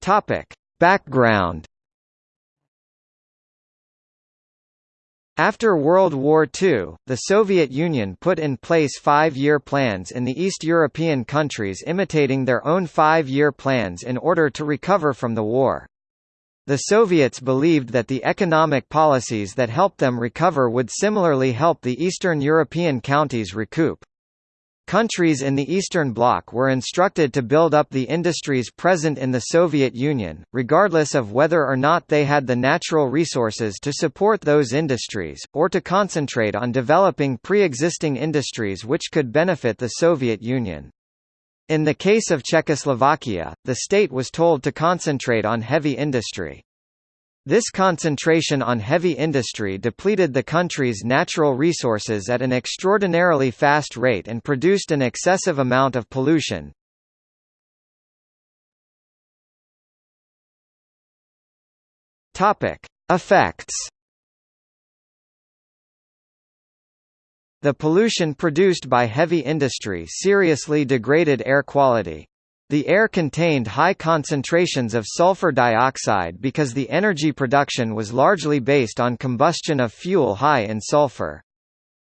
Topic. Background After World War II, the Soviet Union put in place five-year plans in the East European countries imitating their own five-year plans in order to recover from the war. The Soviets believed that the economic policies that helped them recover would similarly help the Eastern European counties recoup. Countries in the Eastern Bloc were instructed to build up the industries present in the Soviet Union, regardless of whether or not they had the natural resources to support those industries, or to concentrate on developing pre-existing industries which could benefit the Soviet Union. In the case of Czechoslovakia, the state was told to concentrate on heavy industry. This concentration on heavy industry depleted the country's natural resources at an extraordinarily fast rate and produced an excessive amount of pollution. Effects. The pollution produced by heavy industry seriously degraded air quality. The air contained high concentrations of sulfur dioxide because the energy production was largely based on combustion of fuel high in sulfur.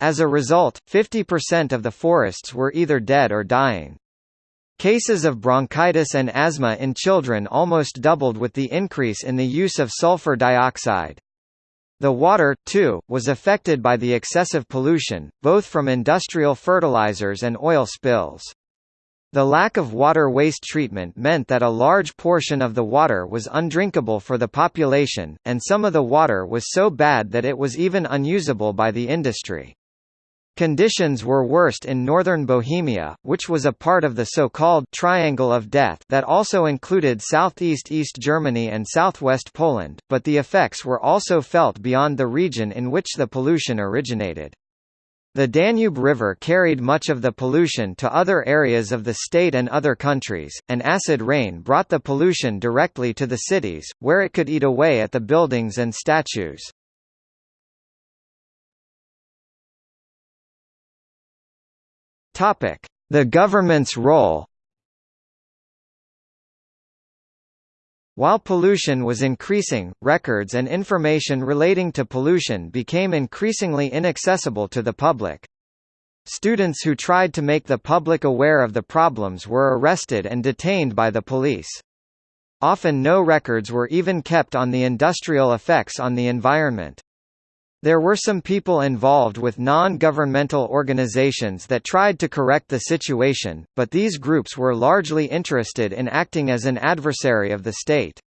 As a result, 50% of the forests were either dead or dying. Cases of bronchitis and asthma in children almost doubled with the increase in the use of sulfur dioxide. The water, too, was affected by the excessive pollution, both from industrial fertilizers and oil spills. The lack of water waste treatment meant that a large portion of the water was undrinkable for the population, and some of the water was so bad that it was even unusable by the industry. Conditions were worst in northern Bohemia, which was a part of the so-called Triangle of Death that also included southeast East Germany and southwest Poland, but the effects were also felt beyond the region in which the pollution originated. The Danube River carried much of the pollution to other areas of the state and other countries, and acid rain brought the pollution directly to the cities, where it could eat away at the buildings and statues. The government's role While pollution was increasing, records and information relating to pollution became increasingly inaccessible to the public. Students who tried to make the public aware of the problems were arrested and detained by the police. Often no records were even kept on the industrial effects on the environment. There were some people involved with non-governmental organizations that tried to correct the situation, but these groups were largely interested in acting as an adversary of the state.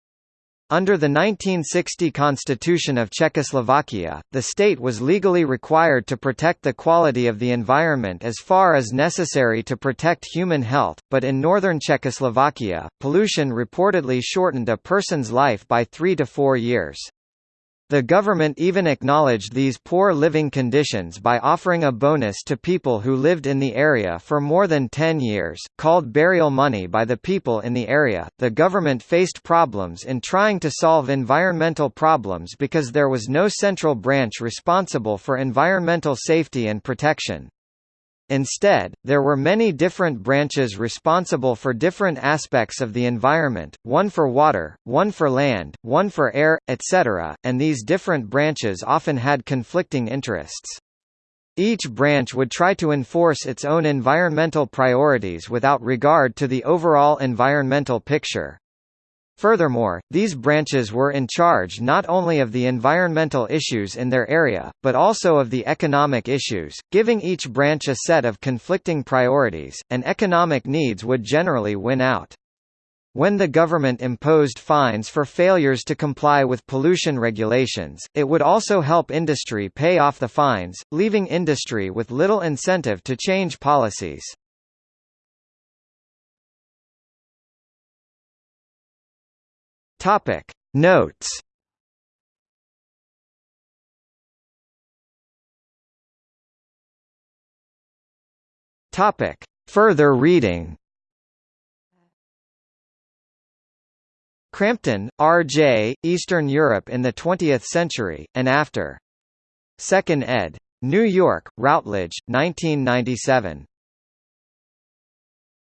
Under the 1960 Constitution of Czechoslovakia, the state was legally required to protect the quality of the environment as far as necessary to protect human health, but in northern Czechoslovakia, pollution reportedly shortened a person's life by three to four years. The government even acknowledged these poor living conditions by offering a bonus to people who lived in the area for more than 10 years, called burial money by the people in the area. The government faced problems in trying to solve environmental problems because there was no central branch responsible for environmental safety and protection. Instead, there were many different branches responsible for different aspects of the environment, one for water, one for land, one for air, etc., and these different branches often had conflicting interests. Each branch would try to enforce its own environmental priorities without regard to the overall environmental picture. Furthermore, these branches were in charge not only of the environmental issues in their area, but also of the economic issues, giving each branch a set of conflicting priorities, and economic needs would generally win out. When the government imposed fines for failures to comply with pollution regulations, it would also help industry pay off the fines, leaving industry with little incentive to change policies. Topic Notes Topic Further reading Crampton, R. J., Eastern Europe in the Twentieth Century, and After. 2nd ed. New York, Routledge, 1997.